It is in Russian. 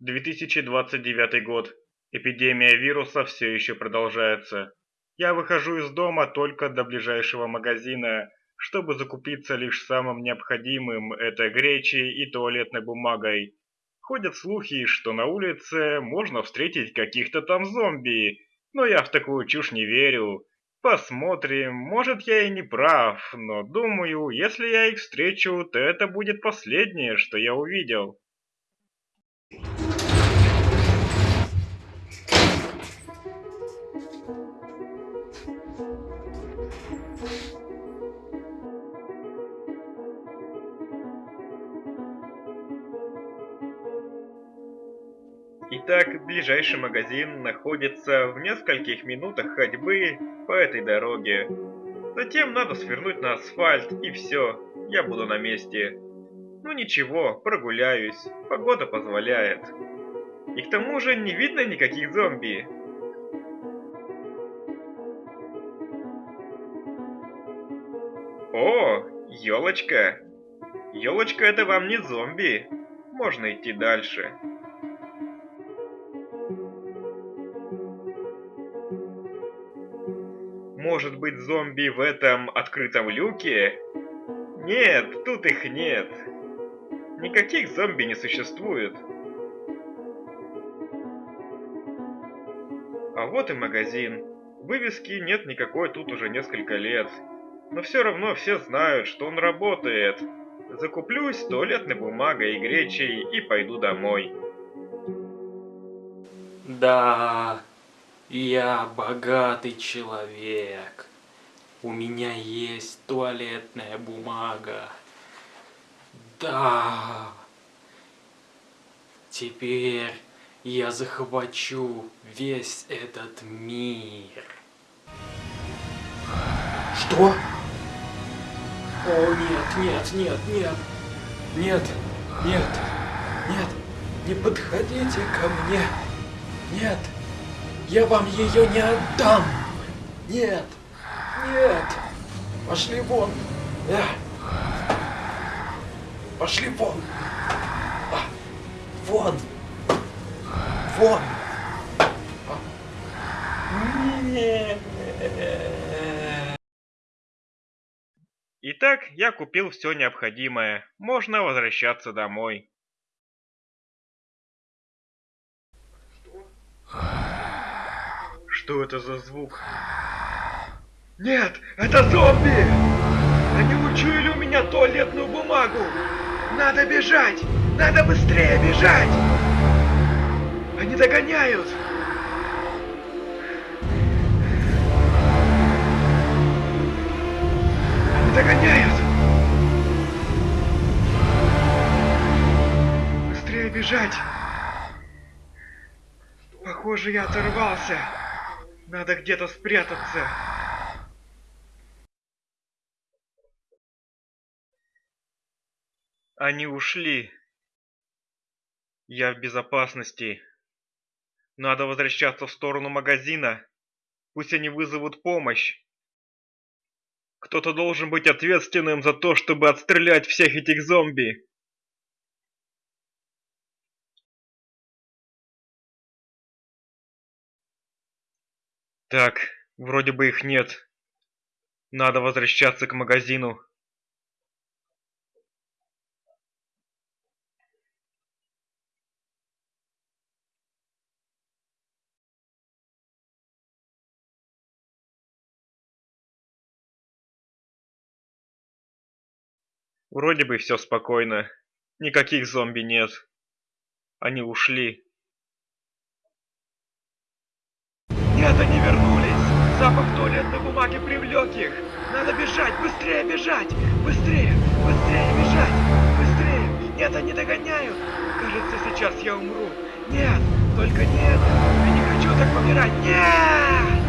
2029 год. Эпидемия вируса все еще продолжается. Я выхожу из дома только до ближайшего магазина, чтобы закупиться лишь самым необходимым – это гречей и туалетной бумагой. Ходят слухи, что на улице можно встретить каких-то там зомби, но я в такую чушь не верю. Посмотрим, может я и не прав, но думаю, если я их встречу, то это будет последнее, что я увидел. Итак, ближайший магазин находится в нескольких минутах ходьбы по этой дороге. Затем надо свернуть на асфальт и все, я буду на месте. Ну ничего, прогуляюсь, погода позволяет. И к тому же не видно никаких зомби. О, елочка. Елочка это вам не зомби. Можно идти дальше. Может быть зомби в этом открытом люке? Нет, тут их нет. Никаких зомби не существует. А вот и магазин. Вывески нет никакой тут уже несколько лет. Но все равно все знают, что он работает. Закуплюсь туалетной бумагой и гречей и пойду домой. Да, я богатый человек. У меня есть туалетная бумага. Да. Теперь я захвачу весь этот мир. Что? О, нет, нет, нет, нет. Нет, нет, нет. Не подходите ко мне. Нет. Я вам ее не отдам! Нет! Нет! Пошли вон! Э. Пошли вон! А. Вон! Вон! Итак, я купил все необходимое. Можно возвращаться домой. Что это за звук? Нет, это зомби! Они учуяли у меня туалетную бумагу! Надо бежать! Надо быстрее бежать! Они догоняют! Они догоняют! Быстрее бежать! Похоже, я оторвался. Надо где-то спрятаться. Они ушли. Я в безопасности. Надо возвращаться в сторону магазина. Пусть они вызовут помощь. Кто-то должен быть ответственным за то, чтобы отстрелять всех этих зомби. Так, вроде бы их нет. Надо возвращаться к магазину. Вроде бы все спокойно. Никаких зомби нет. Они ушли. Нет, они вернулись! Запах туалетной бумаги привлек их! Надо бежать! Быстрее бежать! Быстрее! Быстрее бежать! Быстрее! Нет, они догоняют! Кажется, сейчас я умру! Нет! Только нет! Я не хочу так помирать! Нет!